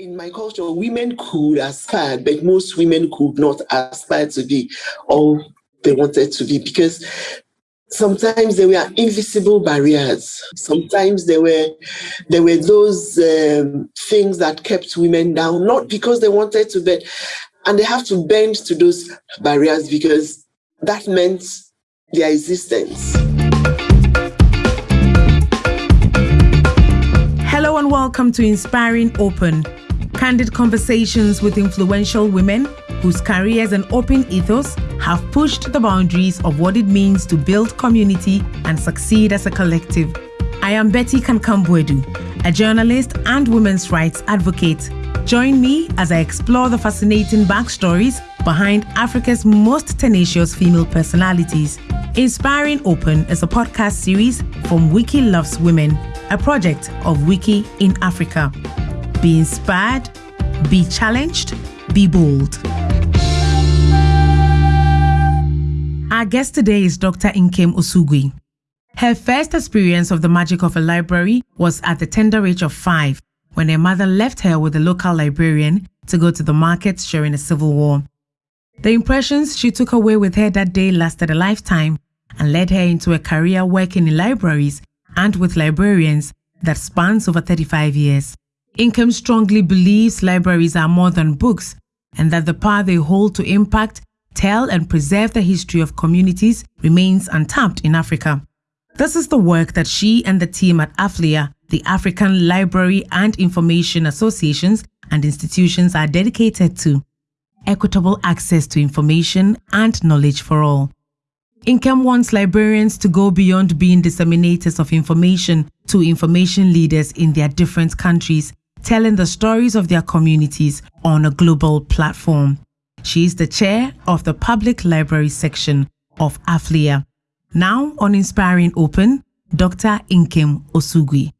in my culture, women could aspire, but most women could not aspire to be all they wanted to be because sometimes there were invisible barriers. Sometimes there were there were those um, things that kept women down, not because they wanted to, but and they have to bend to those barriers because that meant their existence. Hello and welcome to Inspiring Open candid conversations with influential women whose careers and open ethos have pushed the boundaries of what it means to build community and succeed as a collective. I am Betty Kankam-Boadu, a journalist and women's rights advocate. Join me as I explore the fascinating backstories behind Africa's most tenacious female personalities. Inspiring Open is a podcast series from Wiki Loves Women, a project of Wiki in Africa. Be inspired, be challenged, be bold. Our guest today is Dr. Nkem Osuigwe. Her first experience of the magic of a library was at the tender age of five when her mother left her with a local librarian to go to the markets during the Civil War. The impressions she took away with her that day lasted a lifetime and led her into a career working in libraries and with librarians that spans over 35 years. Nkem strongly believes libraries are more than books and that the power they hold to impact, tell, and preserve the history of communities remains untapped in Africa. This is the work that she and the team at AFLIA, the African Library and Information Associations and institutions, are dedicated to equitable access to information and knowledge for all. Nkem wants librarians to go beyond being disseminators of information to information leaders in their different countries telling the stories of their communities on a global platform. She is the chair of the Public Library section of AFLIA. Now on Inspiring Open, Dr. Nkem Osuigwe.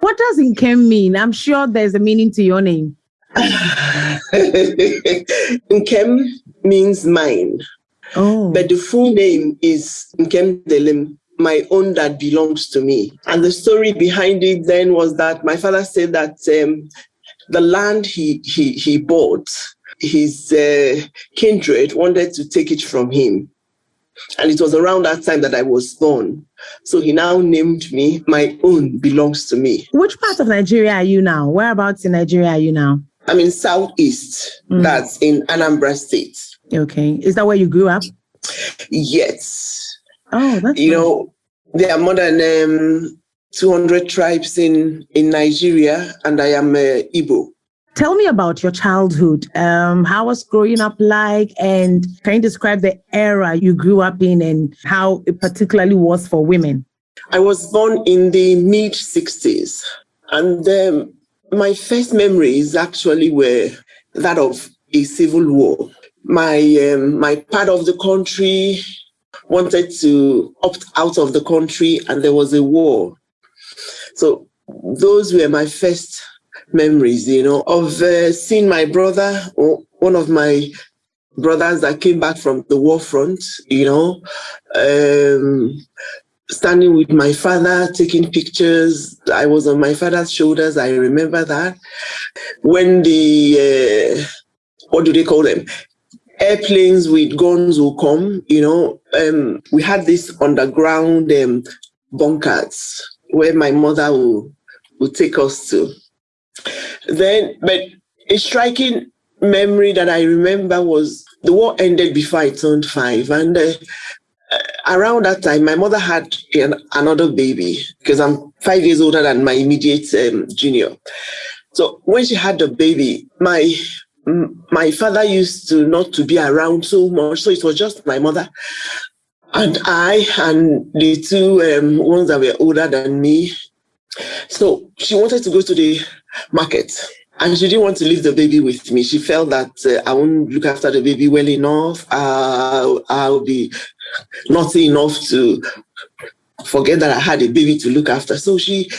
What does Nkem mean? I'm sure there's a meaning to your name. Nkem means mine. Oh. But the full name is Nkem Delim my own that belongs to me. And the story behind it then was that my father said that um, the land he, he, he bought, his uh, kindred wanted to take it from him. And it was around that time that I was born. So he now named me, my own belongs to me. Which part of Nigeria are you now? Whereabouts in Nigeria are you now? I'm in Southeast, mm. that's in Anambra State. Okay. Is that where you grew up? Yes. Oh, that's you nice. know, there are more than um, 200 tribes in in Nigeria, and I am uh, Igbo. Tell me about your childhood. Um, how was growing up like, and can you describe the era you grew up in and how it particularly was for women? I was born in the mid 60s, and um, my first memories actually were that of a civil war. My um, my part of the country wanted to opt out of the country and there was a war. So those were my first memories, you know, of uh, seeing my brother, or one of my brothers that came back from the war front, you know, um, standing with my father, taking pictures. I was on my father's shoulders. I remember that. When the, uh, what do they call them? Airplanes with guns will come, you know. Um, we had this underground um, bunkers where my mother will, will take us to. Then, but a striking memory that I remember was the war ended before I turned five. And uh, around that time, my mother had an, another baby because I'm five years older than my immediate um, junior. So when she had the baby, my my father used to not to be around so much, so it was just my mother and I and the two um, ones that were older than me. So she wanted to go to the market and she didn't want to leave the baby with me. She felt that uh, I won't look after the baby well enough. Uh, I'll be naughty enough to forget that I had a baby to look after. So she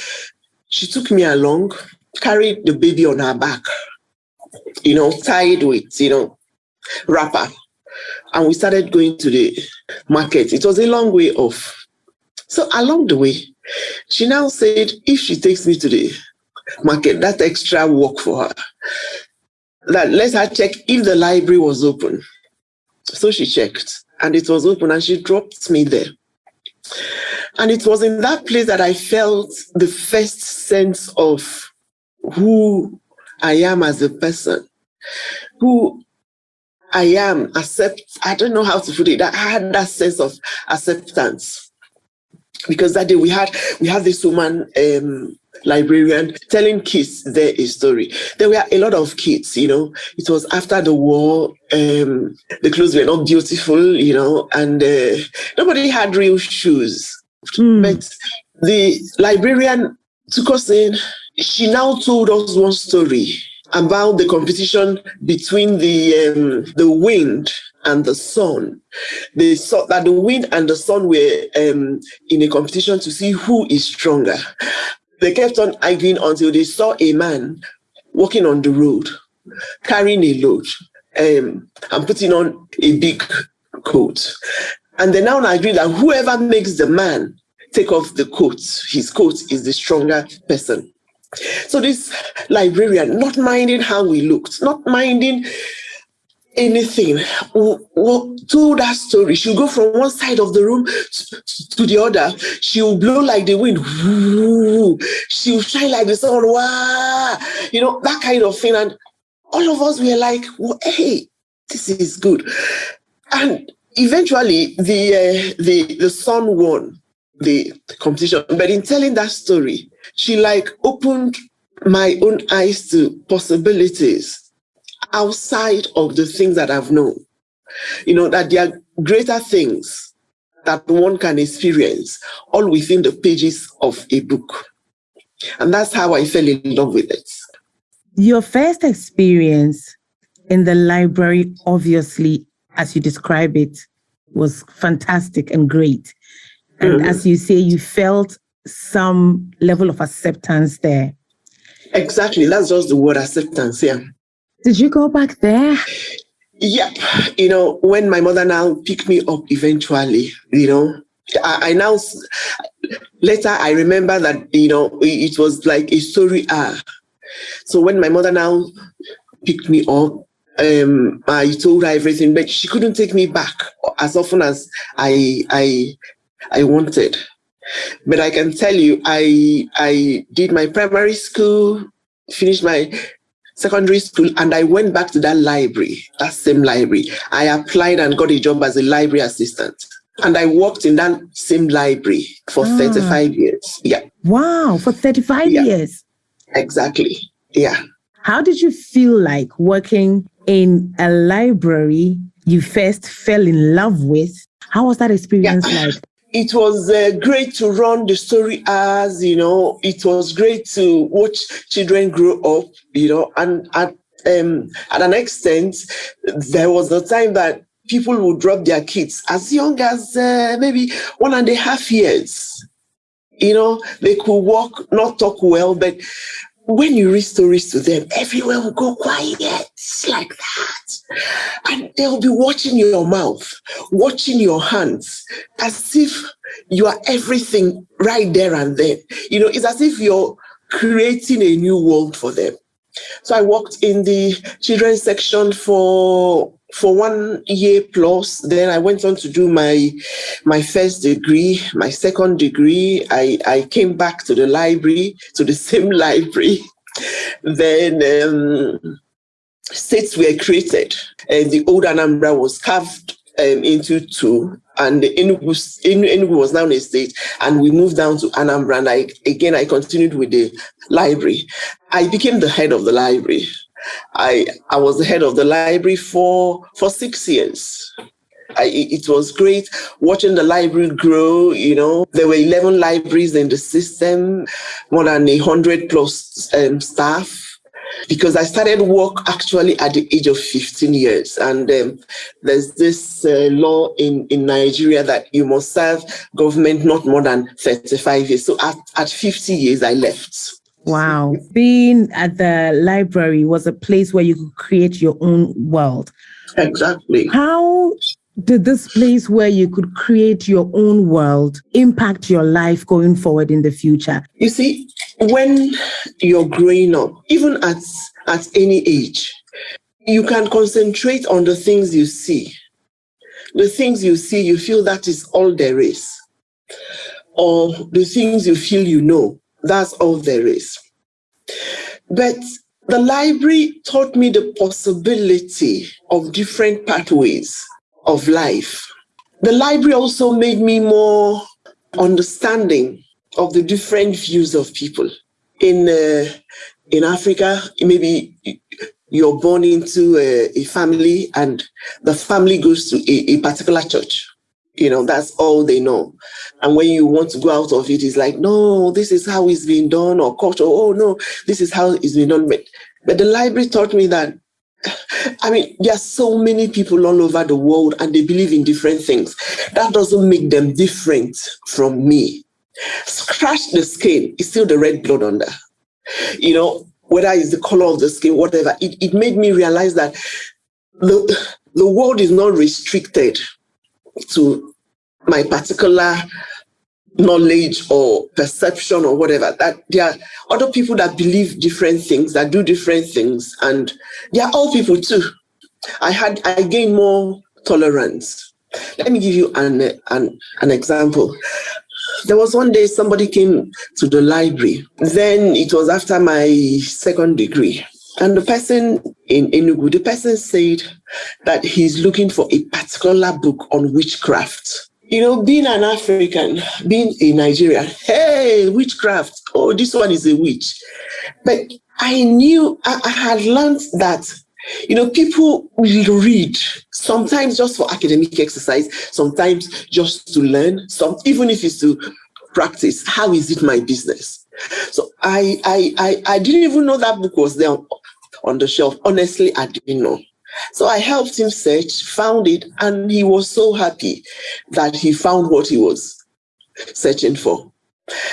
she took me along, carried the baby on her back you know, tied with, you know, wrapper. And we started going to the market. It was a long way off. So along the way, she now said, if she takes me to the market, that extra work for her. That let her check if the library was open. So she checked and it was open and she dropped me there. And it was in that place that I felt the first sense of who I am as a person, who I am, accept, I don't know how to put it. I had that sense of acceptance. Because that day we had we had this woman um, librarian telling kids their story. There were a lot of kids, you know. It was after the war. Um, the clothes were not beautiful, you know, and uh, nobody had real shoes. Mm. But the librarian took us in. She now told us one story about the competition between the um, the wind and the sun. They saw that the wind and the sun were um, in a competition to see who is stronger. They kept on arguing until they saw a man walking on the road, carrying a load um, and putting on a big coat. And they now agree that whoever makes the man take off the coat, his coat is the stronger person. So this librarian, not minding how we looked, not minding anything told that story. She'll go from one side of the room to, the other. She'll blow like the wind she'll shine like the sun wow you know that kind of thing. And all of us were like well, hey this is good. And eventually the uh, the the sun won the competition but in telling that story she like opened my own eyes to possibilities outside of the things that I've known. You know, that there are greater things that one can experience all within the pages of a book. And that's how I fell in love with it. Your first experience in the library, obviously, as you describe it, was fantastic and great. And mm-hmm. as you say, you felt some level of acceptance there. Exactly. That's just the word acceptance. Yeah. Did you go back there? Yep. You know, when my mother now picked me up eventually, you know, I, I now, later I remember that, you know, it was like a story arc. So when my mother now picked me up, um, I told her everything, but she couldn't take me back as often as I, I, I wanted. But I can tell you, I, I did my primary school, finished my secondary school and I went back to that library, that same library. I applied and got a job as a library assistant. And I worked in that same library for ah. 35 years. Yeah. Wow, for 35 yeah. years. Exactly. Yeah. How did you feel like working in a library you first fell in love with? How was that experience yeah. like? It was uh, great to run the story as you know it was great to watch children grow up you know and at um at an extent there was a time that people would drop their kids as young as uh, maybe one and a half years you know they could walk not talk well but when you read stories to them, everywhere will go quiet like that. And they'll be watching your mouth, watching your hands, as if you are everything right there and then. You know, it's as if you're creating a new world for them. So I worked in the children's section for for one year plus. Then I went on to do my my first degree, my second degree. I, I came back to the library, to the same library. Then um, states were created, and the old Anambra was carved um, into two, and the Enugu, Enugu was now in a state, and we moved down to Anambra. And I, again, I continued with the library. I became the head of the library. I I was the head of the library for for six years. I, it was great watching the library grow. You know, there were 11 libraries in the system, more than a hundred plus um, staff. Because I started work actually at the age of 15 years, and um, there's this uh, law in, in Nigeria that you must serve government not more than 35 years. So at, at 50 years, I left. Wow. Being at the library was a place where you could create your own world. Exactly. How did this place where you could create your own world impact your life going forward in the future? You see, when you're growing up, even at, at any age, you can concentrate on the things you see. The things you see, you feel that is all there is. Or the things you feel you know, that's all there is. But the library taught me the possibility of different pathways of life. The library also made me more understanding of the different views of people. In, uh, in Africa, maybe you're born into a, a, family and the family goes to a, a, particular church. You know, that's all they know. And when you want to go out of it, it's like, no, this is how it's been done, or culture, oh no, this is how it's been done. But, but the library taught me that I mean, there are so many people all over the world and they believe in different things. That doesn't make them different from me. Scratch the skin, it's still the red blood under. You know, whether it's the color of the skin, whatever, it, it made me realize that the, the world is not restricted to my particular knowledge or perception or whatever that there are other people that believe different things that do different things and they are all people too. I had i gained more tolerance. Let me give you an an, an example there was one day somebody came to the library. Then it was after my second degree. And the person in Enugu, the person said that he's looking for a particular book on witchcraft. You know, being an African, being in Nigeria, hey, witchcraft, oh, this one is a witch. But I knew, I, I had learned that, you know, people will read, sometimes just for academic exercise, sometimes just to learn, some even if it's to practice, how is it my business? So I, I, I, I didn't even know that book was there on the shelf. Honestly, I didn't know. So I helped him search, found it, and he was so happy that he found what he was searching for.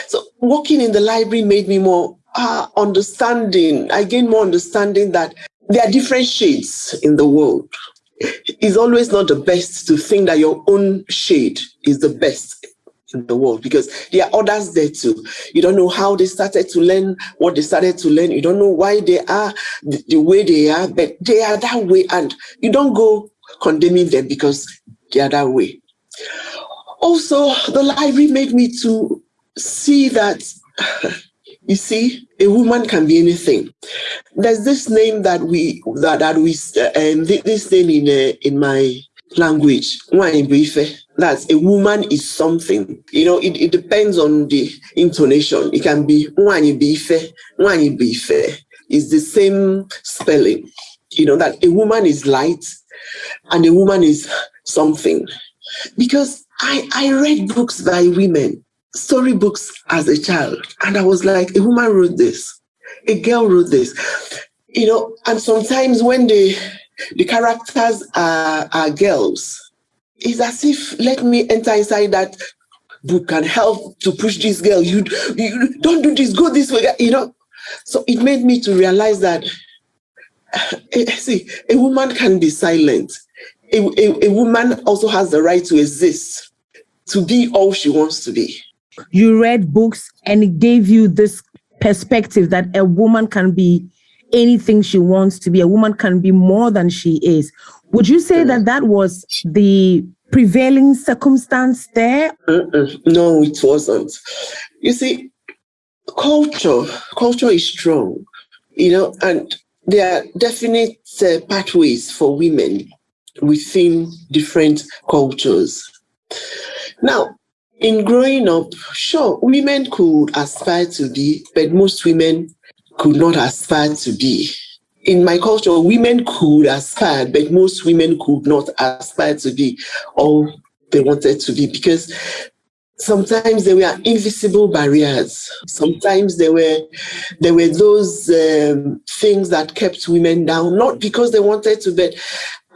So working in the library made me more uh, understanding. I gained more understanding that there are different shades in the world. It's always not the best to think that your own shade is the best in the world because there are others there too. You don't know how they started to learn what they started to learn. You don't know why they are the, way they are, but they are that way. And you don't go condemning them because they are that way. Also, the library made me to see that, you see, a woman can be anything. There's this name that we that that we uh, um, this name in uh, in my language, that's a woman is something. You know, it, it depends on the intonation. It can be bife, bife. It's the same spelling. You know, that a woman is light and a woman is something. Because I, I read books by women, storybooks as a child, and I was like, a woman wrote this, a girl wrote this. You know, and sometimes when the the characters are, are girls. It's as if let me enter inside that book and help to push this girl. You, you don't do this, go this way, you know. So it made me to realize that eh, eh, see, a woman can be silent. A, a, a woman also has the right to exist, to be all she wants to be. You read books and it gave you this perspective that a woman can be anything she wants to be. A woman can be more than she is. Would you say that that was the prevailing circumstance there? No, it wasn't. You see, culture, culture is strong, you know, and there are definite uh, pathways for women within different cultures. Now, in growing up, sure, women could aspire to be, but most women could not aspire to be. In my culture, women could aspire, but most women could not aspire to be all they wanted to be because sometimes there were invisible barriers. Sometimes there were there were those um, things that kept women down, not because they wanted to, but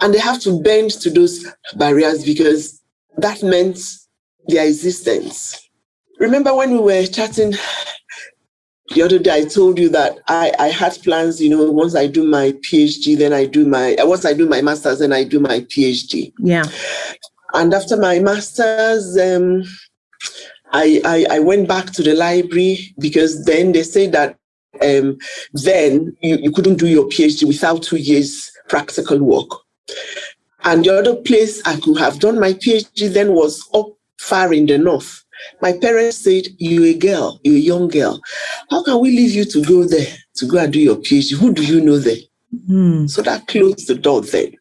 and they have to bend to those barriers because that meant their existence. Remember when we were chatting the other day I told you that I, I had plans, you know, once I do my PhD, then I do my, once I do my master's, then I do my PhD. Yeah. And after my master's, um, I, I, I went back to the library because then they said that um, then you, you couldn't do your PhD without two years practical work. And the other place I could have done my PhD then was up far in the north. My parents said, You're a girl, you're a young girl. How can we leave you to go there to go and do your PhD? Who do you know there? Mm. So that closed the door then.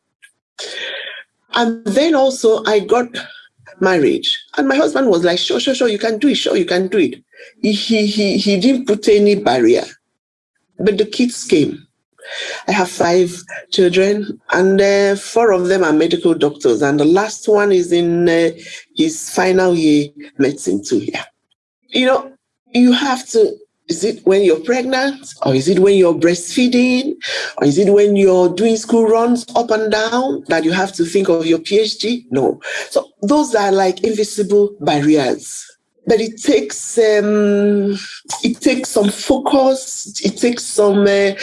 And then also I got married. And my husband was like, sure, sure, sure, you can do it, sure, you can do it. He, he, he, he didn't put any barrier. But the kids came. I have five children, and uh, four of them are medical doctors, and the last one is in uh, his final year medicine too. Yeah, you know, you have to. Is it when you're pregnant, or is it when you're breastfeeding, or is it when you're doing school runs up and down that you have to think of your PhD? No. So those are like invisible barriers but it takes um, it takes some focus. It takes some uh,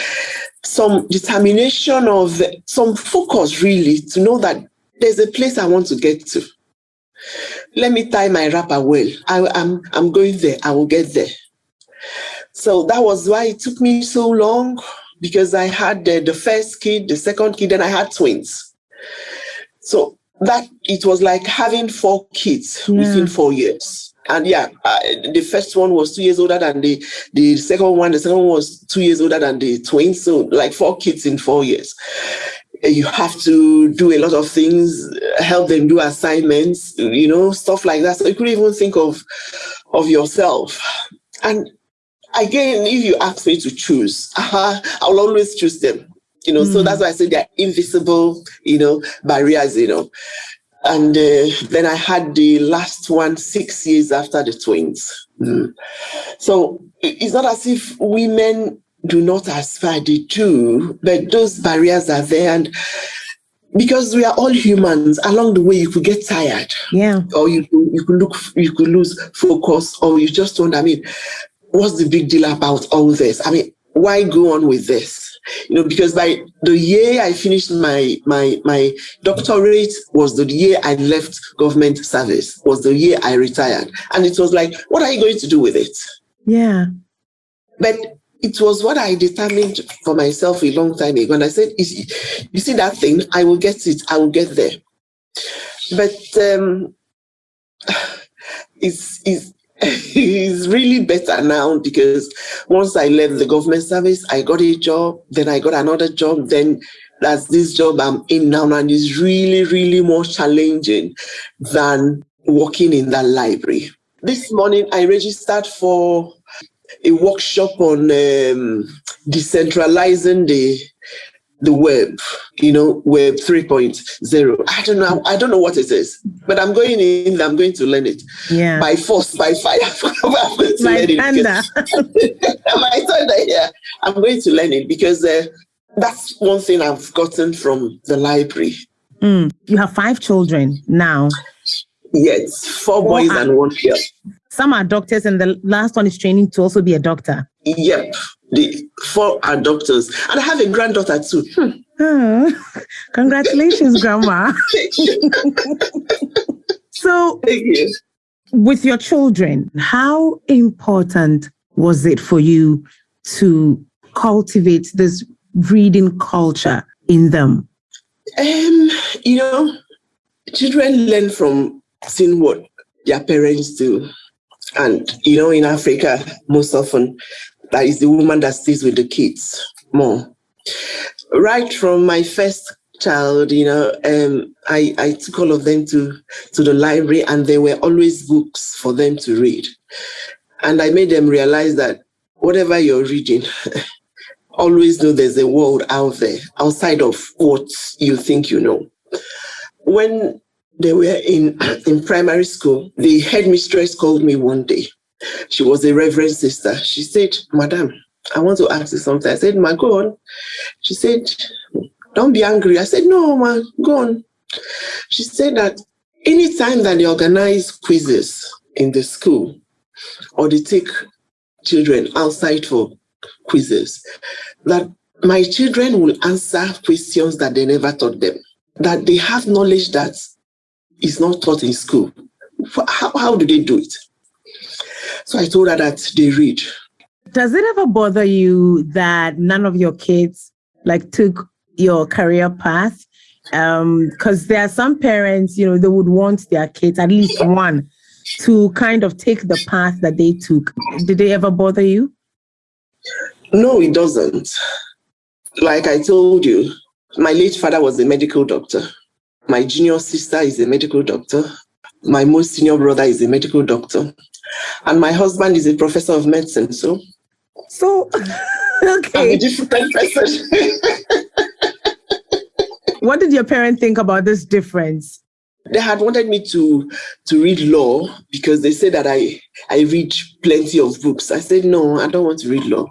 some determination of some focus really to know that there's a place I want to get to. Let me tie my wrapper well. I, I'm I'm going there. I will get there. So that was why it took me so long because I had the, the first kid, the second kid, and I had twins. So that it was like having four kids yeah. within four years and yeah, uh, the first one was two years older than the the second one. The second one was two years older than the twins. So like four kids in four years. You have to do a lot of things, help them do assignments, you know, stuff like that. So you couldn't even think of of yourself. And again, if you ask me to choose, uh, I'll always choose them. You know, mm. so that's why I say they're invisible, you know, barriers, you know. And uh, then I had the last one six years after the twins. Mm. So it's not as if women do not aspire, they do, but those barriers are there. And because we are all humans, along the way you could get tired. Yeah. Or you you could look you could lose focus, or you just don't. I mean, what's the big deal about all this? I mean, why go on with this? You know, because by the year I finished my my my doctorate was the year I left government service, was the year I retired. And it was like, what are you going to do with it? Yeah. But it was what I determined for myself a long time ago. And I said, you see that thing, I will get it, I will get there. But um, it's, it's it's really better now because once I left the government service, I got a job, then I got another job, then that's this job I'm in now, and it's really, really more challenging than working in that library. This morning, I registered for a workshop on um, decentralizing the the web, you know, web 3.0. I don't know. I don't know what it is, but I'm going in, I'm going to learn it. Yeah. By force, by fire. I'm going to my learn thunder. it. my thunder, yeah. I'm going to learn it because uh, that's one thing I've gotten from the library. Mm. You have five children now. Yes, four, four boys and one girl. Some are doctors, and the last one is training to also be a doctor. Yep the four are doctors, and I have a granddaughter too. Hmm. Oh, congratulations, Grandma. so, you. with your children, how important was it for you to cultivate this reading culture in them? Um, you know, children learn from seeing what their parents do. And, you know, in Africa, most often that is the woman that stays with the kids more. Right from my first child, you know, um, I, I took all of them to, to the library and there were always books for them to read. And I made them realize that whatever you're reading, always know there's a world out there outside of what you think you know. When they were in, in primary school, the headmistress called me one day she was a reverend sister. She said, Madam, I want to ask you something. I said, Ma, go on. She said, Don't be angry. I said, No, ma, go on. She said that anytime that they organize quizzes in the school or they take children outside for quizzes, that my children will answer questions that they never taught them, that they have knowledge that is not taught in school. How, how do they do it? So I told her that they read. Does it ever bother you that none of your kids like took your career path? Because um, there are some parents, you know, they would want their kids, at least one, to kind of take the path that they took. Did they ever bother you? No, it doesn't. Like I told you, my late father was a medical doctor. My junior sister is a medical doctor. My most senior brother is a medical doctor. And my husband is a professor of medicine. So, so okay. I'm a different person. what did your parents think about this difference? They had wanted me to to read law because they said that I I read plenty of books. I said no, I don't want to read law.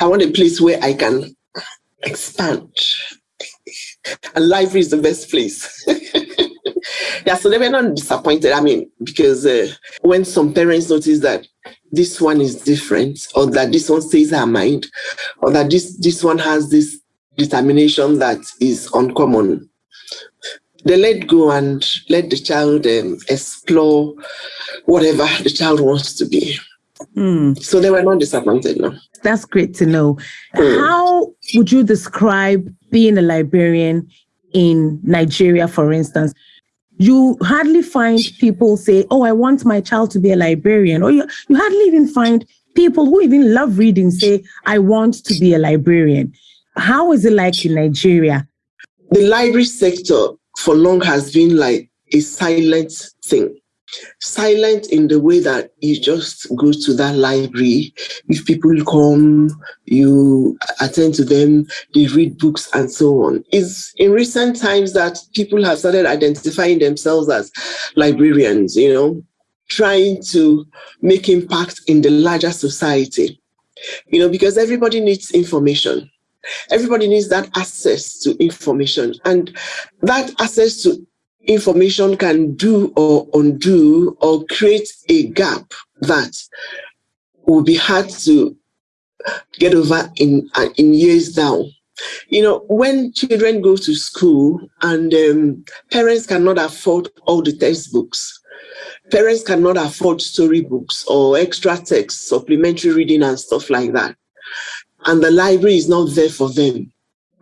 I want a place where I can expand. And library is the best place. yeah, so they were not disappointed. I mean, because uh, when some parents notice that this one is different, or that this one stays her mind, or that this this one has this determination that is uncommon, they let go and let the child um, explore whatever the child wants to be. Mm. So they were not disappointed, no. That's great to know. Mm. How would you describe being a librarian in Nigeria, for instance? You hardly find people say, Oh, I want my child to be a librarian. Or you, you hardly even find people who even love reading say, I want to be a librarian. How is it like in Nigeria? The library sector for long has been like a silent thing silent in the way that you just go to that library. If people come, you attend to them, they read books and so on. It's in recent times that people have started identifying themselves as librarians, you know, trying to make impact in the larger society. You know, because everybody needs information. Everybody needs that access to information. And that access to information can do or undo or create a gap that will be hard to get over in uh, in years now. You know, when children go to school and um, parents cannot afford all the textbooks, parents cannot afford storybooks or extra text, supplementary reading and stuff like that, and the library is not there for them,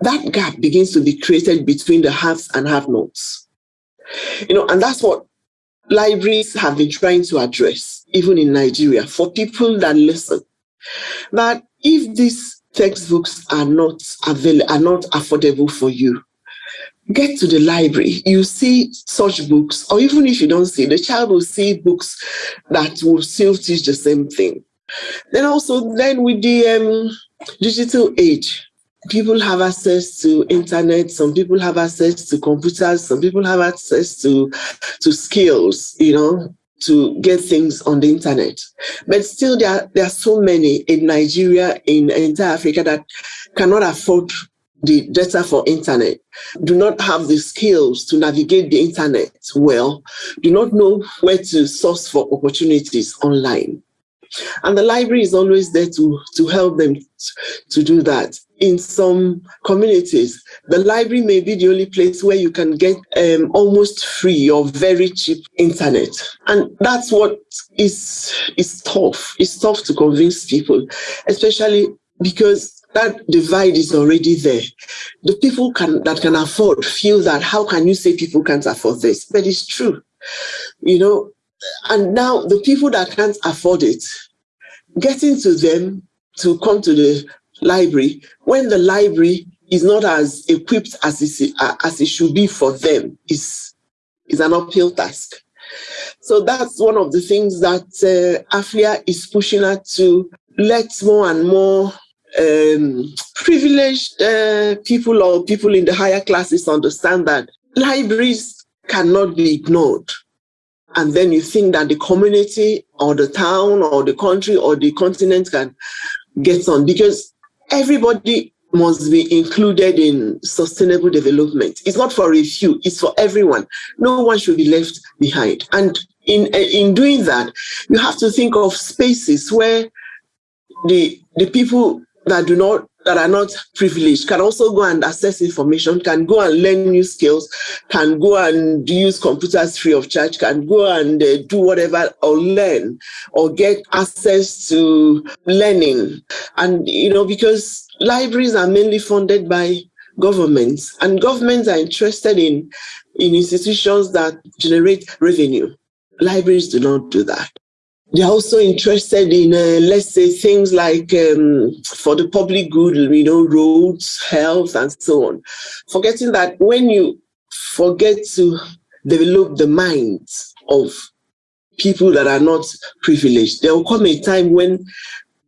that gap begins to be created between the haves and have-nots. You know, and that's what libraries have been trying to address, even in Nigeria, for people that listen. That if these textbooks are not available, are not affordable for you, get to the library. You see such books, or even if you don't see, the child will see books that will still teach the same thing. Then also, then with the um, digital age, people have access to internet some people have access to computers some people have access to to skills you know to get things on the internet. But still there are, there are so many in nigeria in entire africa that cannot afford the data for internet do not have the skills to navigate the internet well do not know where to source for opportunities online and the library is always there to, to help them to do that. In some communities, the library may be the only place where you can get um, almost free or very cheap internet. And that's what is, is tough. It's tough to convince people, especially because that divide is already there. The people can, that can afford feel that how can you say people can't afford this? But it's true. You know, and now the people that can't afford it, getting to them to come to the library when the library is not as equipped as it, as it should be for them is, is an uphill task. So that's one of the things that uh, is pushing at to let more and more um, privileged uh, people or people in the higher classes understand that libraries cannot be ignored and then you think that the community or the town or the country or the continent can get on because everybody must be included in sustainable development. It's not for a few, it's for everyone. No one should be left behind. And in, in doing that, you have to think of spaces where the, the people that do not that are not privileged can also go and access information, can go and learn new skills, can go and use computers free of charge, can go and uh, do whatever or learn or get access to learning. And, you know, because libraries are mainly funded by governments and governments are interested in, in institutions that generate revenue. Libraries do not do that. They're also interested in, uh, let's say, things like um, for the public good, you know, roads, health, and so on. Forgetting that when you forget to develop the minds of people that are not privileged, there will come a time when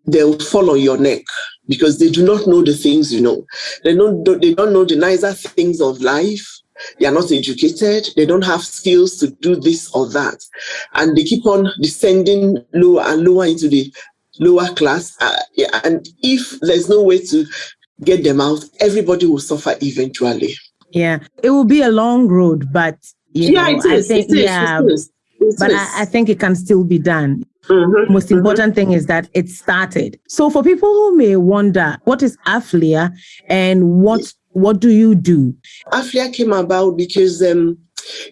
they'll fall on your neck because they do not know the things you know. They don't, they don't know the nicer things of life they are not educated, they don't have skills to do this or that. And they keep on descending lower and lower into the lower class. Uh, yeah, and if there's no way to get them out, everybody will suffer eventually. Yeah, it will be a long road, but yeah, know, it is, I think, it is, yeah, it is. It but I, I, think it can still be done. Mm-hmm, Most mm-hmm. important thing is that it started. So for people who may wonder, what is AFLIA and what what do you do? AFLIA came about because, um,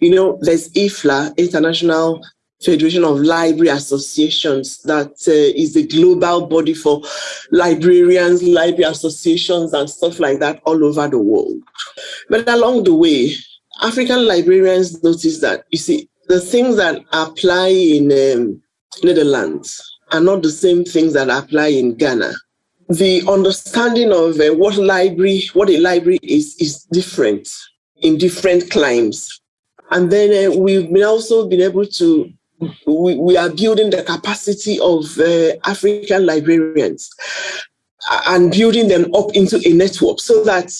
you know, there's IFLA, International Federation of Library Associations, that uh, is the global body for librarians, library associations, and stuff like that all over the world. But along the way, African librarians noticed that, you see, the things that apply in um, Netherlands are not the same things that apply in Ghana the understanding of uh, what library, what a library is, is different in different climes. And then uh, we've been also been able to, we, we are building the capacity of uh, African librarians and building them up into a network so that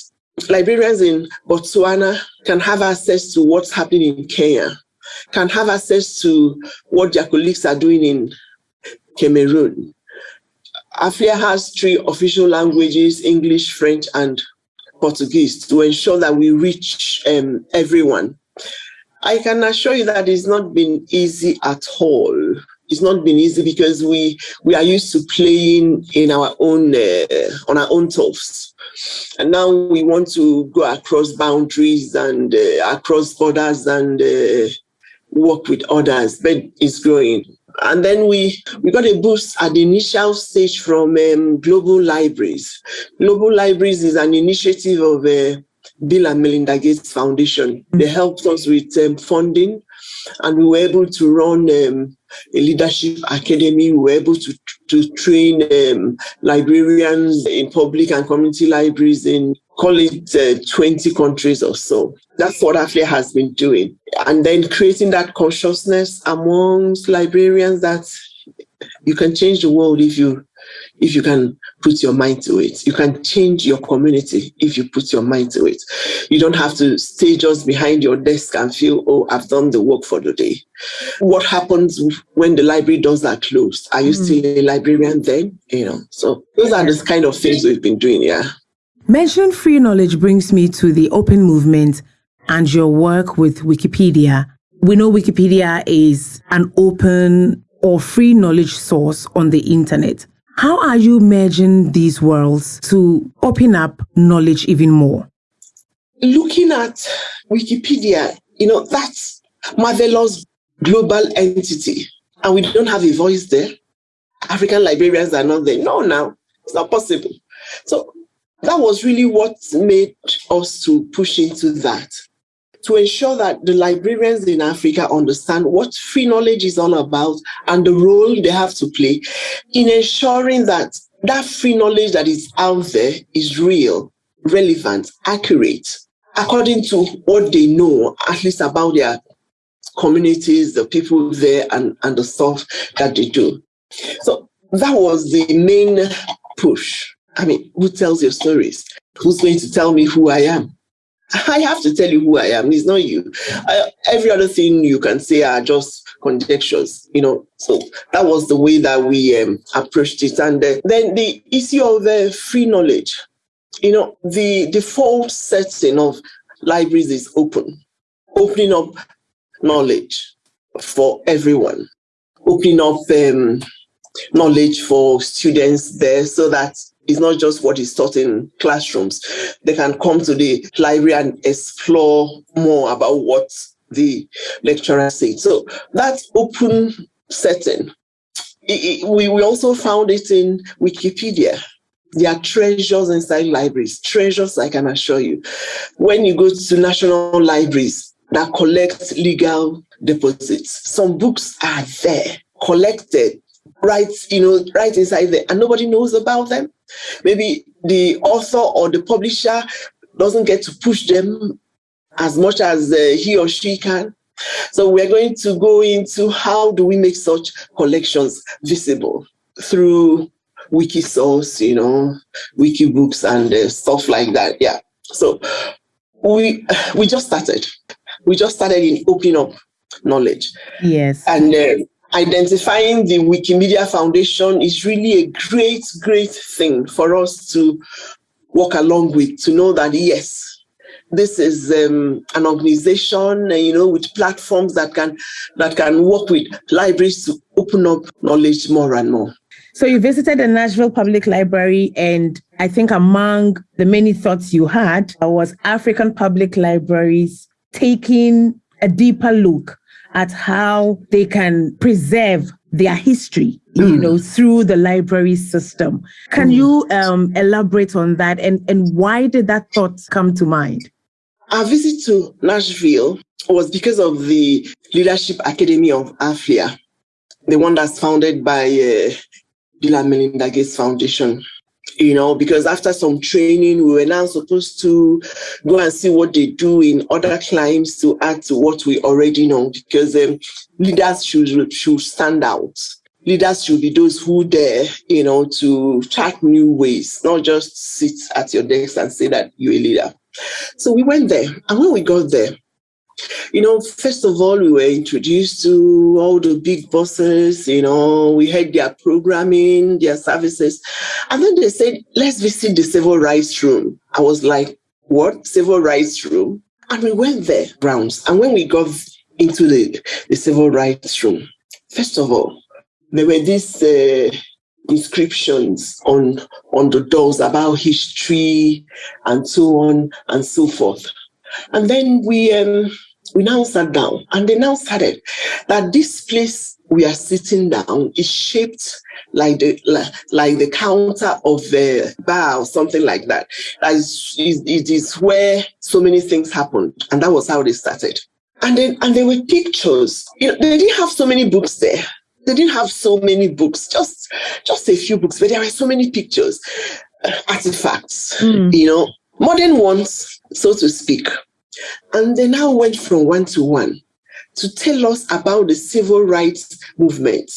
librarians in Botswana can have access to what's happening in Kenya, can have access to what their colleagues are doing in Cameroon, AFLIA has three official languages, English, French, and Portuguese, to ensure that we reach um, everyone. I can assure you that it's not been easy at all. It's not been easy because we we are used to playing in our own uh, on our own turfs, and now we want to go across boundaries and uh, across borders and uh, work with others. But it's growing. And then we, we got a boost at the initial stage from um, Global Libraries. Global Libraries is an initiative of uh, Bill and Melinda Gates Foundation. They helped us with um, funding and we were able to run um, a leadership academy. We were able to, to train um, librarians in public and community libraries in call it uh, 20 countries or so. That's what AFLIA has been doing. And then creating that consciousness amongst librarians that you can change the world if you if you can put your mind to it. You can change your community if you put your mind to it. You don't have to stay just behind your desk and feel, oh, I've done the work for the day. What happens when the library doors are closed? Are you mm. still a librarian then? You know, so those are the kind of things we've been doing, yeah. Mentioning free knowledge brings me to the open movement and your work with Wikipedia. We know Wikipedia is an open or free knowledge source on the internet. How are you merging these worlds to open up knowledge even more? Looking at Wikipedia, you know, that's marvelous global entity, and we don't have a voice there. African librarians are not there. No, now it's not possible. So that was really what made us to push into that to ensure that the librarians in Africa understand what free knowledge is all about and the role they have to play in ensuring that that free knowledge that is out there is real, relevant, accurate, according to what they know, at least about their communities, the people there, and, and the stuff that they do. So that was the main push I mean, who tells your stories? Who's going to tell me who I am? I have to tell you who I am. It's not you. I, every other thing you can say are just conjectures, you know. So that was the way that we um, approached it. And uh, then the issue of uh, free knowledge, you know, the default setting of libraries is open, opening up knowledge for everyone, opening up um, knowledge for students there so that It's not just what is taught in classrooms. They can come to the library and explore more about what the lecturer said. So that open setting, it, it, we, we also found it in Wikipedia. There are treasures inside libraries, treasures I can assure you. When you go to national libraries that collect legal deposits, some books are there, collected, right, you know, right inside there, and nobody knows about them. Maybe the author or the publisher doesn't get to push them as much as uh, he or she can. So we're going to go into how do we make such collections visible through Wikisource, you know, Wikibooks and uh, stuff like that. Yeah. So we we just started. We just started in opening up knowledge. Yes. And uh, identifying the Wikimedia Foundation is really a great, great thing for us to walk along with, to know that yes, this is um, an organization, uh, you know, with platforms that can that can work with libraries to open up knowledge more and more. So you visited the Nashville Public Library, and I think among the many thoughts you had was African public libraries taking a deeper look at how they can preserve their history, you know, through the library system. Can mm. you um, elaborate on that, and and why did that thought come to mind? Our visit to Nashville was because of the Leadership Academy of AFLIA, the one that's founded by uh, Bill and Melinda Gates Foundation. You know, because after some training, we were now supposed to go and see what they do in other climes to add to what we already know, because um, leaders should, should stand out leaders should be those who dare, you know, to chart new ways, not just sit at your desk and say that you're a leader. So we went there. And when we got there, you know, first of all, we were introduced to all the big bosses, you know, we had their programming, their services. And then they said, let's visit the civil rights room. I was like, what? Civil rights room? And we went there, rounds. And when we got into the, the civil rights room, first of all, there were these uh, inscriptions on on the doors about history and so on and so forth. And then we um, we now sat down and they now started that this place we are sitting down is shaped like the like, like the counter of the bar or something like that. That is, it is where so many things happened, and that was how they started. And then and there were pictures. You know, they didn't have so many books there they didn't have so many books, just just a few books, but there were so many pictures, uh, artifacts, mm. you know, modern ones, so to speak. And they now went from one to one to tell us about the civil rights movement.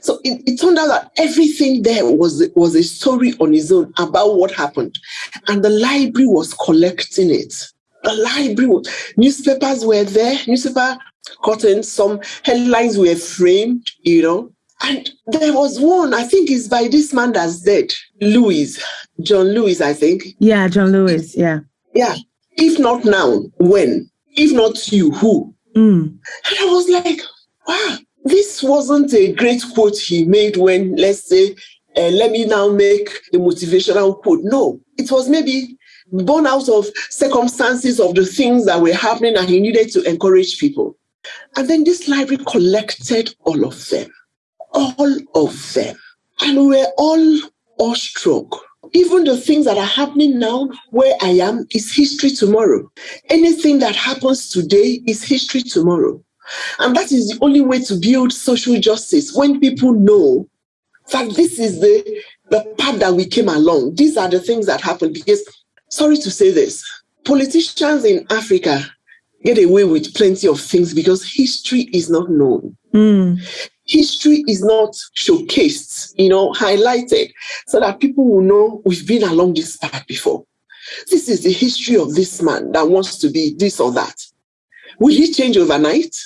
So it, it, turned out that everything there was, was a story on its own about what happened. And the library was collecting it. The library, was, newspapers were there, newspaper curtains, some headlines were framed, you know. And there was one, I think it's by this man that's dead, Lewis, John Lewis, I think. Yeah, John Lewis, yeah. Yeah. If not now, when? If not you, who? Mm. And I was like, wow, this wasn't a great quote he made when, let's say, uh, let me now make a motivational quote. No, it was maybe born out of circumstances of the things that were happening and he needed to encourage people. And then this library collected all of them, all of them. And we were all awestruck. Even the things that are happening now, where I am, is history tomorrow. Anything that happens today is history tomorrow. And that is the only way to build social justice when people know that this is the, the path that we came along. These are the things that happen. Because, sorry to say this, politicians in Africa get away with plenty of things because history is not known. Mm. History is not showcased, you know, highlighted so that people will know we've been along this path before. This is the history of this man that wants to be this or that. Will he change overnight?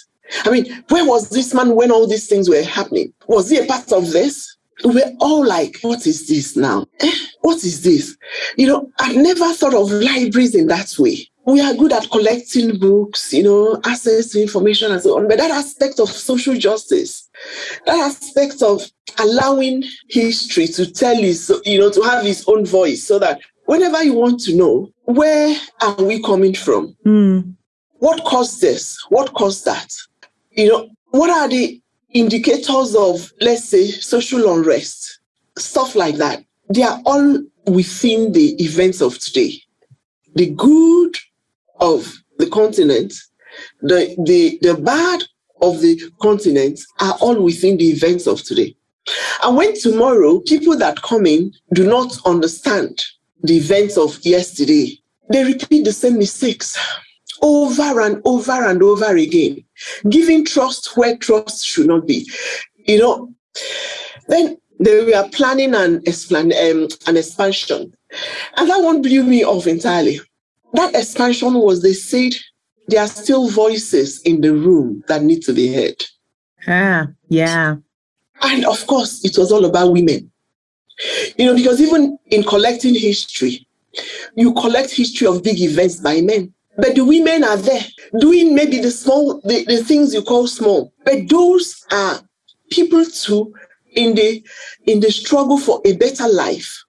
I mean, where was this man when all these things were happening? Was he a part of this? We're all like, what is this now? Eh? What is this? You know, I've never thought of libraries in that way we are good at collecting books, you know, access to information and so on. But that aspect of social justice, that aspect of allowing history to tell his, you know, to have his own voice so that whenever you want to know, where are we coming from? Mm. What caused this? What caused that? You know, what are the indicators of, let's say, social unrest? Stuff like that. They are all within the events of today. The good of the continent, the, the, the bad of the continent are all within the events of today. And when tomorrow people that come in do not understand the events of yesterday, they repeat the same mistakes over and over and over again, giving trust where trust should not be. You know, then they were planning an, um, an expansion. And that one blew me off entirely that expansion was they said there are still voices in the room that need to be heard. Ah, yeah. And of course, it was all about women. You know, because even in collecting history, you collect history of big events by men. But the women are there doing maybe the small, the, the things you call small. But those are people too in the in the struggle for a better life,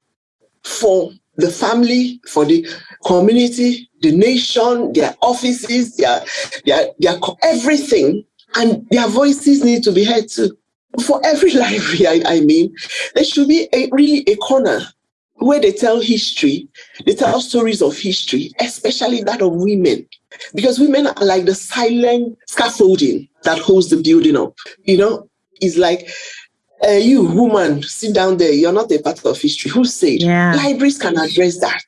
for the family, for the community, the nation, their offices, their, their, their everything, and their voices need to be heard too. For every library, I, I mean, there should be a, really a corner where they tell history, they tell stories of history, especially that of women, because women are like the silent scaffolding that holds the building up. You know, it's like uh, you woman sit down there. You're not a part of history. Who said? Yeah. libraries can address that.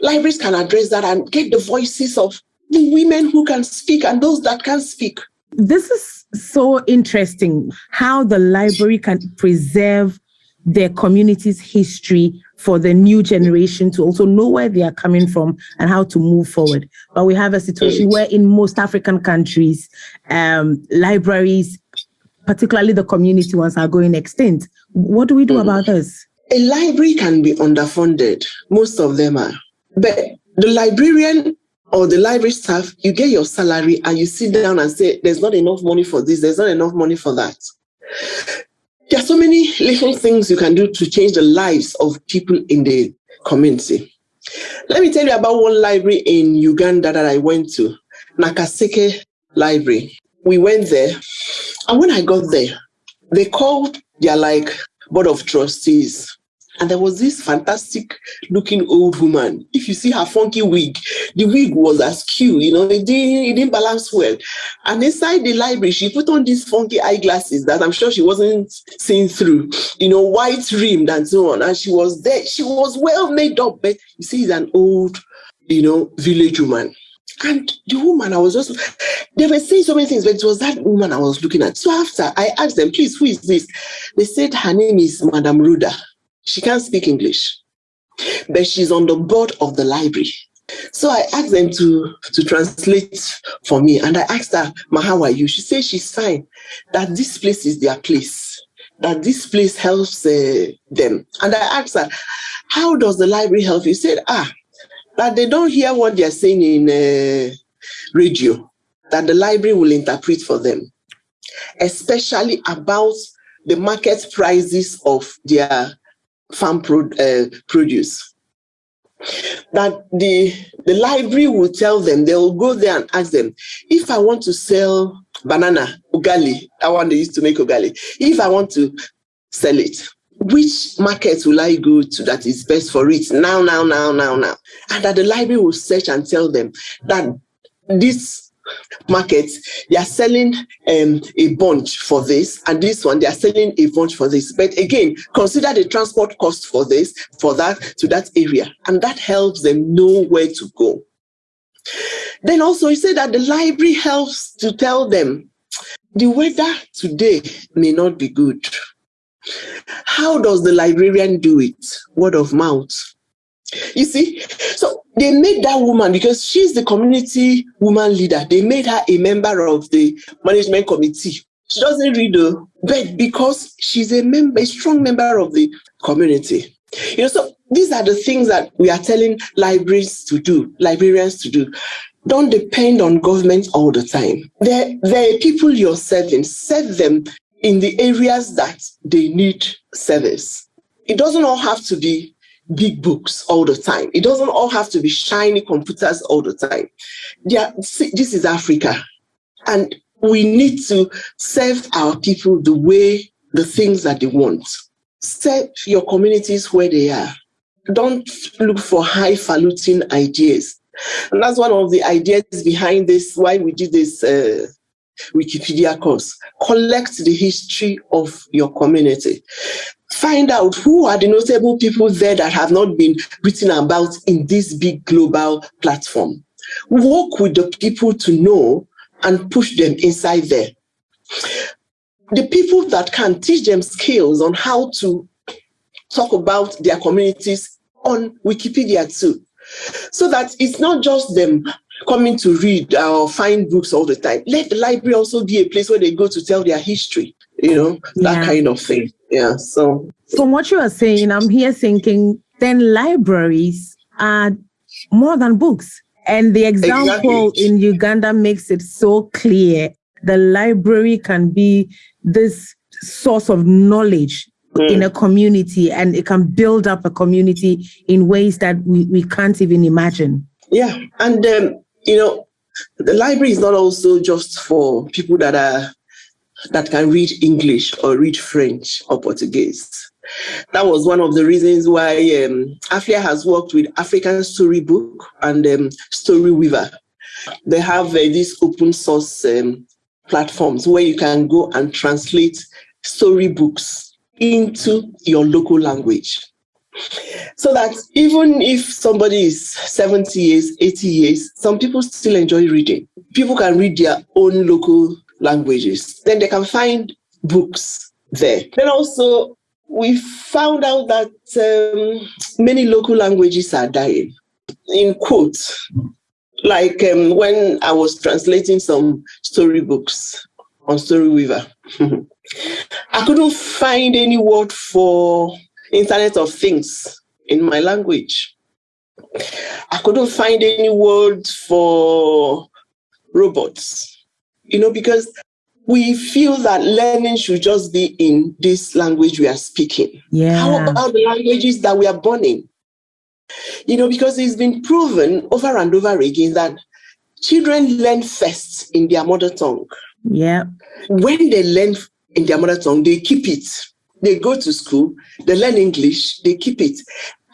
Libraries can address that and get the voices of the women who can speak and those that can speak. This is so interesting how the library can preserve their community's history for the new generation to also know where they are coming from and how to move forward. But we have a situation where in most African countries, um, libraries particularly the community ones, are going extinct. What do we do mm. about this? A library can be underfunded. Most of them are. But the librarian or the library staff, you get your salary and you sit down and say, there's not enough money for this, there's not enough money for that. There are so many little things you can do to change the lives of people in the community. Let me tell you about one library in Uganda that I went to, Nakaseke Library. We went there and when I got there, they called their like board of trustees. And there was this fantastic looking old woman. If you see her funky wig, the wig was askew, you know, it didn't, it didn't balance well. And inside the library, she put on these funky eyeglasses that I'm sure she wasn't seeing through, you know, white rimmed and so on. And she was there. She was well made up, but you see, it's an old, you know, village woman. And the woman, I was just, they were saying so many things, but it was that woman I was looking at. So after I asked them, please, who is this? They said her name is Madame Ruda. She can't speak English, but she's on the board of the library. So I asked them to, to translate for me. And I asked her, Ma, how are you? She said she's fine, that this place is their place, that this place helps uh, them. And I asked her, how does the library help you? She said, ah, that they don't hear what they're saying in uh, radio, that the library will interpret for them, especially about the market prices of their farm pro uh, produce. That the, the library will tell them, they will go there and ask them, if I want to sell banana, ugali, I want to used to make ugali, if I want to sell it, which market will I go to that is best for it now, now, now, now, now? And that the library will search and tell them that this market, they are selling um, a bunch for this, and this one, they are selling a bunch for this. But again, consider the transport cost for this, for that, to that area. And that helps them know where to go. Then also, he said that the library helps to tell them the weather today may not be good how does the librarian do it? Word of mouth. You see, so they made that woman because she's the community woman leader. They made her a member of the management committee. She doesn't read the but because she's a member, a strong member of the community. You know, so these are the things that we are telling libraries to do, librarians to do. Don't depend on government all the time. There are people you're serving, serve them in the areas that they need service. It doesn't all have to be big books all the time. It doesn't all have to be shiny computers all the time. Yeah, this is Africa. And we need to serve our people the way the things that they want. Serve your communities where they are. Don't look for highfalutin ideas. And that's one of the ideas behind this, why we did this uh, Wikipedia course. Collect the history of your community. Find out who are the notable people there that have not been written about in this big global platform. Work with the people to know and push them inside there. The people that can teach them skills on how to talk about their communities on Wikipedia too. So that it's not just them coming to read or find books all the time. Let the library also be a place where they go to tell their history, you know, that yeah. kind of thing. Yeah. So from what you are saying, I'm here thinking then libraries are more than books. And the example exactly. in Uganda makes it so clear. The library can be this source of knowledge mm. in a community and it can build up a community in ways that we, we can't even imagine. Yeah. And um, you know, the library is not also just for people that are that can read English or read French or Portuguese. That was one of the reasons why um, AFLIA has worked with African Storybook and um, Storyweaver. They have uh, these open source um, platforms where you can go and translate storybooks into your local language. So that even if somebody is 70 years, 80 years, some people still enjoy reading. People can read their own local languages. Then they can find books there. Then also, we found out that um, many local languages are dying. In quotes, like um, when I was translating some storybooks on Storyweaver, I couldn't find any word for Internet of Things in my language. I couldn't find any word for robots, you know, because we feel that learning should just be in this language we are speaking. Yeah. How about the languages that we are born in? You know, because it's been proven over and over again that children learn first in their mother tongue. Yeah. When they learn in their mother tongue, they keep it. They go to school, they learn English, they keep it.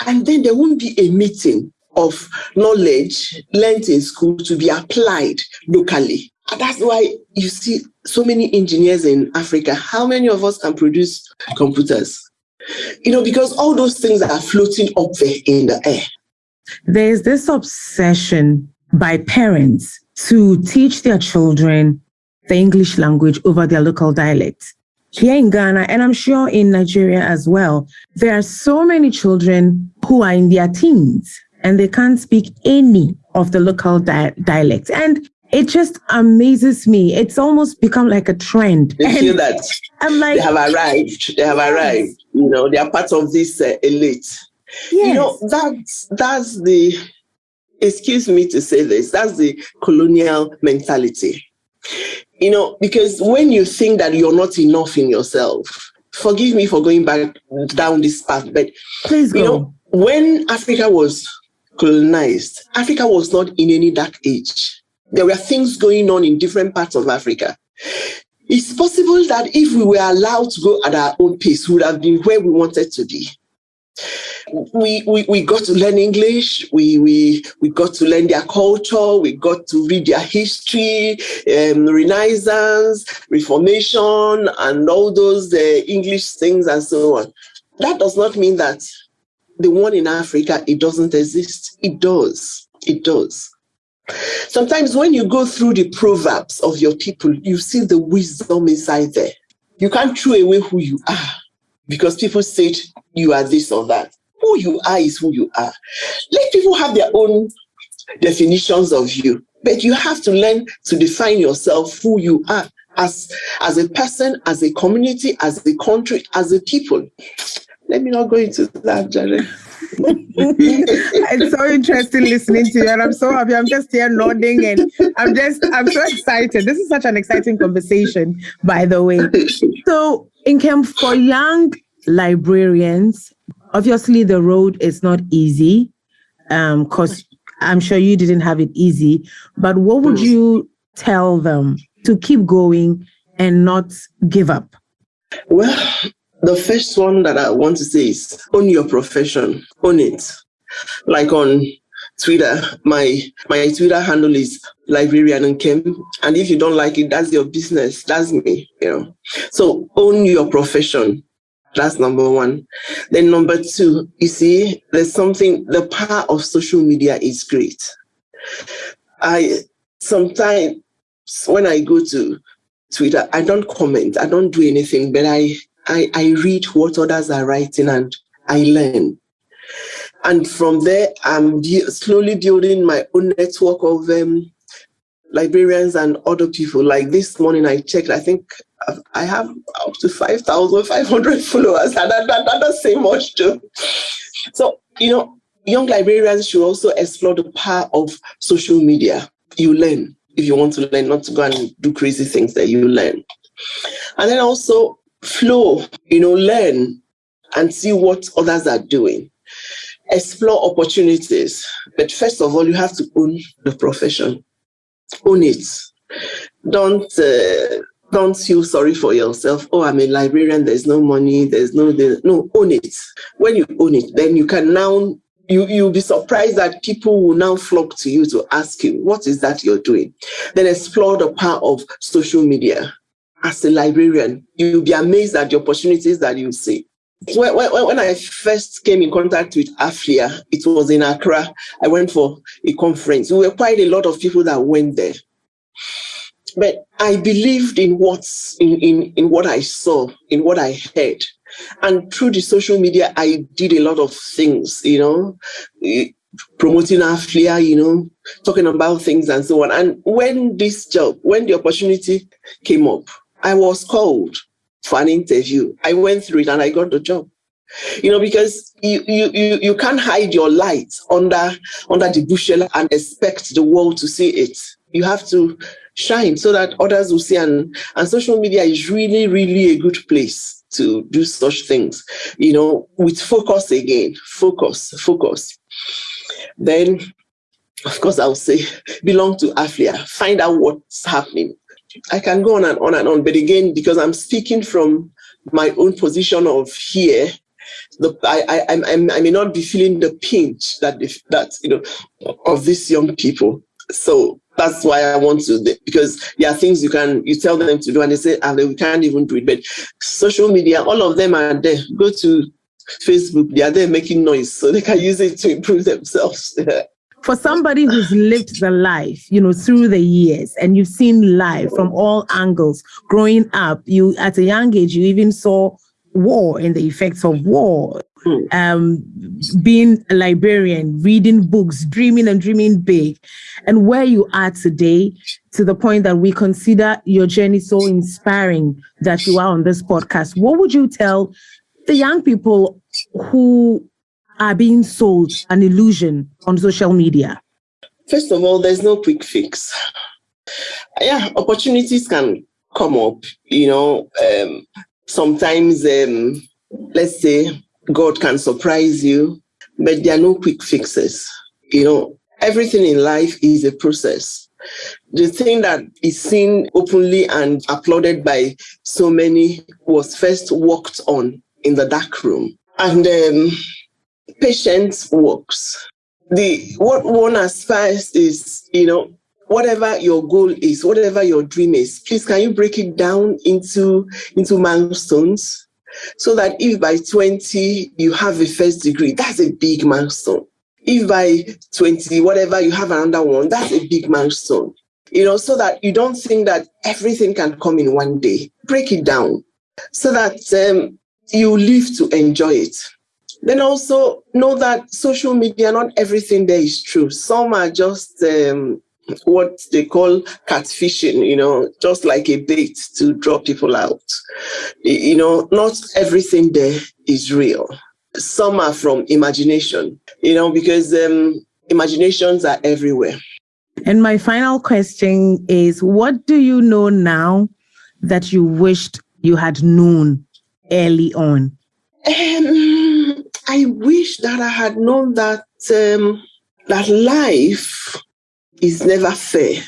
And then there won't be a meeting of knowledge learned in school to be applied locally. And that's why you see so many engineers in Africa. How many of us can produce computers? You know, because all those things are floating up there in the air. There's this obsession by parents to teach their children the English language over their local dialect here in Ghana, and I'm sure in Nigeria as well, there are so many children who are in their teens and they can't speak any of the local di- dialects. And it just amazes me. It's almost become like a trend. They and feel that I'm like, they have arrived. They have yes. arrived. You know, they are part of this uh, elite. Yes. You know, that's that's the excuse me to say this. That's the colonial mentality you know, because when you think that you're not enough in yourself, forgive me for going back down this path, but please go. You know, when Africa was colonized, Africa was not in any dark age. There were things going on in different parts of Africa. It's possible that if we were allowed to go at our own pace, we would have been where we wanted to be we, we, we got to learn English, we, we, we got to learn their culture, we got to read their history, um, Renaissance, Reformation, and all those uh, English things and so on. That does not mean that the one in Africa, it doesn't exist. It does. It does. Sometimes when you go through the proverbs of your people, you see the wisdom inside there. You can't throw away who you are because people said you are this or that who you are is who you are. Let people have their own definitions of you, but you have to learn to define yourself who you are as, as a person, as a community, as a country, as a people. let me not go into that, Jerry. it's so interesting listening to you, and I'm so happy. I'm just here nodding, and I'm just I'm so excited. This is such an exciting conversation, by the way. So, Nkem for young librarians, obviously the road is not easy, um, because I'm sure you didn't have it easy. But what would you tell them to keep going and not give up? Well, the first one that I want to say is own your profession, own it. Like on Twitter, my my Twitter handle is librarian Nkem, and if you don't like it, that's your business. That's me, you know. So own your profession. That's number one. Then number two, you see, there's something. The power of social media is great. I sometimes when I go to Twitter, I don't comment, I don't do anything, but I I, I read what others are writing and I learn. And from there, I'm slowly building my own network of um, librarians and other people. Like this morning, I checked, I think I have up to 5,500 followers, and that, that, that doesn't say much too. So, you know, young librarians should also explore the power of social media. You learn if you want to learn, not to go and do crazy things that you learn. And then also flow, you know, learn and see what others are doing. Explore opportunities. But first of all, you have to own the profession. Own it. Don't uh, don't feel sorry for yourself. Oh, I'm a librarian. There's no money. There's no no. Own it. When you own it, then you can now you you'll be surprised that people will now flock to you to ask you what is that you're doing. Then explore the power of social media as a librarian, you'll be amazed at the opportunities that you see. When, when, when I first came in contact with AFLIA, it was in Accra. I went for a conference. We were quite a lot of people that went there. But I believed in what's in, in, in what I saw, in what I heard. And through the social media, I did a lot of things, you know, eh, promoting AFLIA, you know, talking about things and so on. And when this job, when the opportunity came up, I was called for an interview. I went through it and I got the job. You know, because you you you, you can't hide your light under under the bushel and expect the world to see it. You have to shine so that others will see. And and social media is really really a good place to do such things you know with focus again focus focus. Then of course i'll say belong to AFLIA. Find out what's happening. I can go on and on and on, but again, because I'm speaking from my own position of here, the, I, I, I, may not be feeling the pinch that that you know of these young people. So that's why I want to because there are things you can you tell them to do and they say ah, we can't even do it. But social media, all of them are there. Go to Facebook, they are there making noise, so they can use it to improve themselves. for somebody who's lived the life, you know, through the years and you've seen life from all angles growing up, you at a young age, you even saw war and the effects of war. Hmm. Um, being a librarian, reading books, dreaming and dreaming big, and where you are today, to the point that we consider your journey so inspiring that you are on this podcast. What would you tell the young people who are being sold an illusion on social media? First of all, there's no quick fix. Yeah, opportunities can come up. You know, um, sometimes, um, let's say, God can surprise you, but there are no quick fixes. You know, everything in life is a process. The thing that is seen openly and applauded by so many was first worked on in the dark room. And um, patience works. The what one aspires is, you know, whatever your goal is, whatever your dream is, please can you break it down into into milestones so that if by 20 you have a first degree, that's a big milestone. If by 20, whatever you have another one, that's a big milestone. You know, so that you don't think that everything can come in one day. Break it down so that um, you live to enjoy it. Then also know that social media, not everything there is true. Some are just um, what they call catfishing, you know, just like a bait to draw people out. You know, not everything there is real. Some are from imagination, you know, because um, imaginations are everywhere. And my final question is what do you know now that you wished you had known early on? Um, I wish that I had known that um, that life is never fair.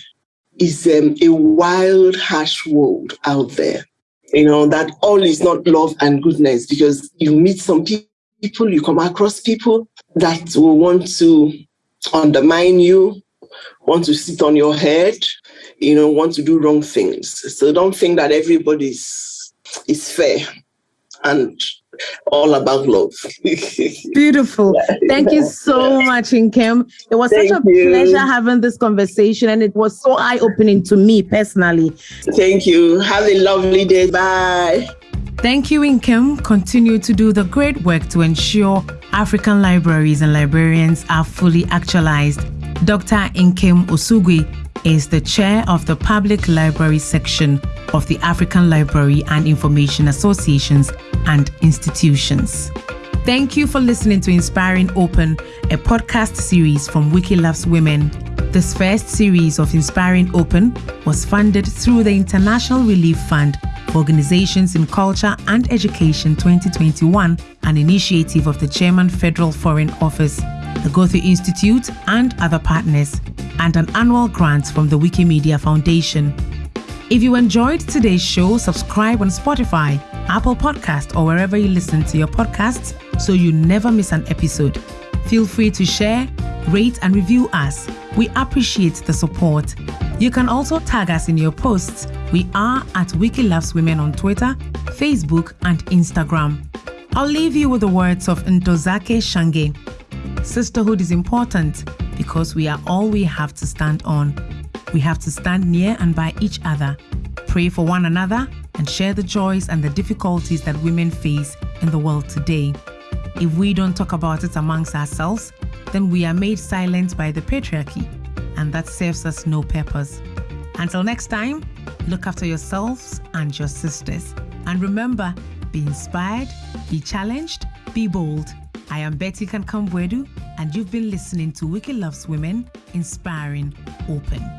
It's um, a wild, harsh world out there. You know, that all is not love and goodness because you meet some people, you come across people that will want to undermine you, want to sit on your head, you know, want to do wrong things. So don't think that everybody's is fair. And all about love. Beautiful. Thank you so much, Nkem. It was Thank such a you. pleasure having this conversation, and it was so eye opening to me personally. Thank you. Have a lovely day. Bye. Thank you, Nkem. Continue to do the great work to ensure African libraries and librarians are fully actualized. Dr. Nkem Osuigwe is the chair of the Public Library section of the African Library and Information Associations and Institutions. Thank you for listening to Inspiring Open, a podcast series from Wiki Loves Women. This first series of Inspiring Open was funded through the International Relief Fund Organizations in Culture and Education 2021, an initiative of the German Federal Foreign Office, the Goethe Institute, and other partners, and an annual grant from the Wikimedia Foundation. If you enjoyed today's show, subscribe on Spotify, Apple Podcast, or wherever you listen to your podcasts so you never miss an episode. Feel free to share, rate, and review us. We appreciate the support. You can also tag us in your posts. We are at Wiki Loves Women on Twitter, Facebook, and Instagram. I'll leave you with the words of Ntozake Shange. Sisterhood is important because we are all we have to stand on. We have to stand near and by each other, pray for one another, and share the joys and the difficulties that women face in the world today. If we don't talk about it amongst ourselves, then we are made silent by the patriarchy, and that serves us no purpose. Until next time, look after yourselves and your sisters. And remember, be inspired, be challenged, be bold. I am Betty Kankam-Boadu, and you've been listening to Wiki Loves Women, Inspiring Open.